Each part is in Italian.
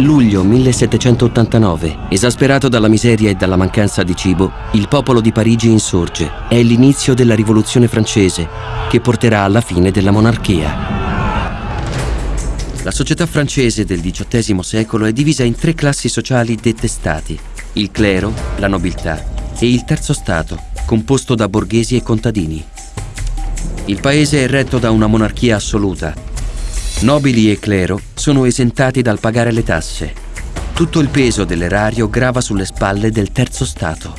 Luglio 1789. Esasperato dalla miseria e dalla mancanza di cibo, il popolo di Parigi insorge. È l'inizio della rivoluzione francese, che porterà alla fine della monarchia. La società francese del XVIII secolo è divisa in tre classi sociali dette stati, il clero, la nobiltà e il terzo stato, composto da borghesi e contadini. Il paese è retto da una monarchia assoluta. Nobili e clero sono esentati dal pagare le tasse. Tutto il peso dell'erario grava sulle spalle del terzo stato.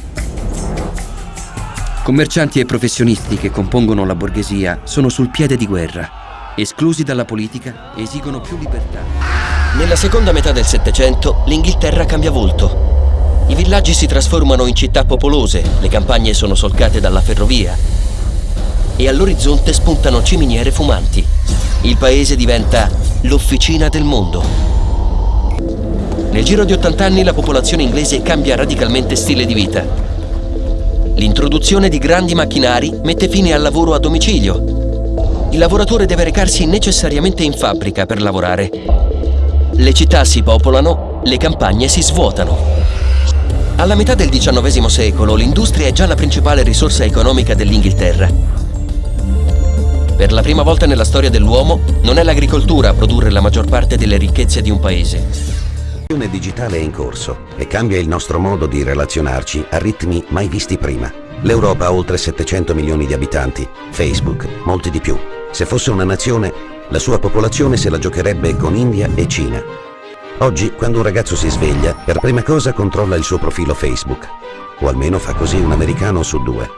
Commercianti e professionisti che compongono la borghesia sono sul piede di guerra esclusi dalla politica, esigono più libertà. Nella seconda metà del Settecento l'Inghilterra cambia volto. I villaggi si trasformano in città popolose, le campagne sono solcate dalla ferrovia e all'orizzonte spuntano ciminiere fumanti. Il paese diventa l'officina del mondo. Nel giro di 80 anni la popolazione inglese cambia radicalmente stile di vita. L'introduzione di grandi macchinari mette fine al lavoro a domicilio il lavoratore deve recarsi necessariamente in fabbrica per lavorare. Le città si popolano, le campagne si svuotano. Alla metà del XIX secolo l'industria è già la principale risorsa economica dell'Inghilterra. Per la prima volta nella storia dell'uomo non è l'agricoltura a produrre la maggior parte delle ricchezze di un paese. La rivoluzione digitale è in corso e cambia il nostro modo di relazionarci a ritmi mai visti prima. L'Europa ha oltre 700 milioni di abitanti, Facebook molti di più. Se fosse una nazione, la sua popolazione se la giocherebbe con India e Cina. Oggi, quando un ragazzo si sveglia, per prima cosa controlla il suo profilo Facebook. O almeno fa così un americano su due.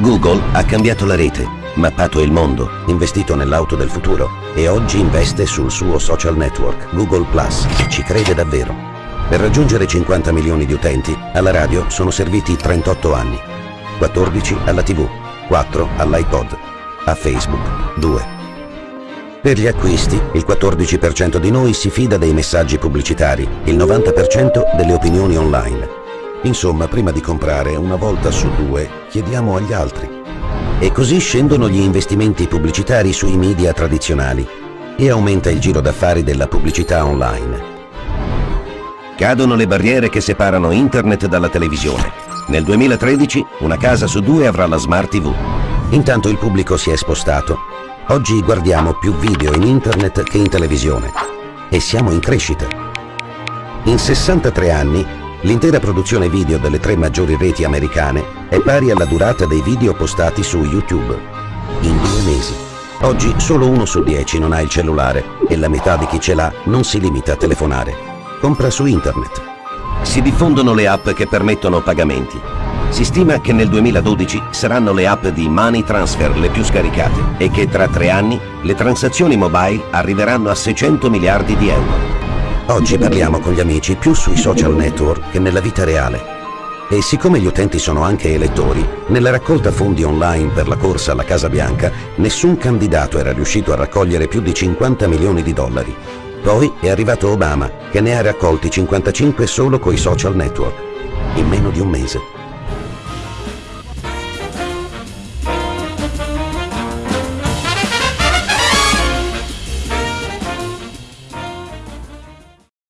Google ha cambiato la rete, mappato il mondo, investito nell'auto del futuro e oggi investe sul suo social network, Google Plus. Ci crede davvero. Per raggiungere 50 milioni di utenti, alla radio sono serviti 38 anni. 14 alla TV, 4 all'iPod, a Facebook 2. Per gli acquisti, il 14% di noi si fida dei messaggi pubblicitari, il 90% delle opinioni online. Insomma, prima di comprare, una volta su due, chiediamo agli altri. E così scendono gli investimenti pubblicitari sui media tradizionali e aumenta il giro d'affari della pubblicità online. Cadono le barriere che separano internet dalla televisione. Nel 2013 una casa su due avrà la Smart TV. Intanto il pubblico si è spostato. Oggi guardiamo più video in internet che in televisione e siamo in crescita. In 63 anni, l'intera produzione video delle tre maggiori reti americane è pari alla durata dei video postati su YouTube. In due mesi. Oggi solo uno su dieci non ha il cellulare e la metà di chi ce l'ha non si limita a telefonare. Compra su internet. Si diffondono le app che permettono pagamenti si stima che nel 2012 saranno le app di Money Transfer le più scaricate e che tra tre anni le transazioni mobile arriveranno a 600 miliardi di euro. Oggi parliamo con gli amici più sui social network che nella vita reale. E siccome gli utenti sono anche elettori, nella raccolta fondi online per la corsa alla Casa Bianca, nessun candidato era riuscito a raccogliere più di 50 milioni di dollari. Poi è arrivato Obama, che ne ha raccolti 55 solo coi social network, in meno di un mese.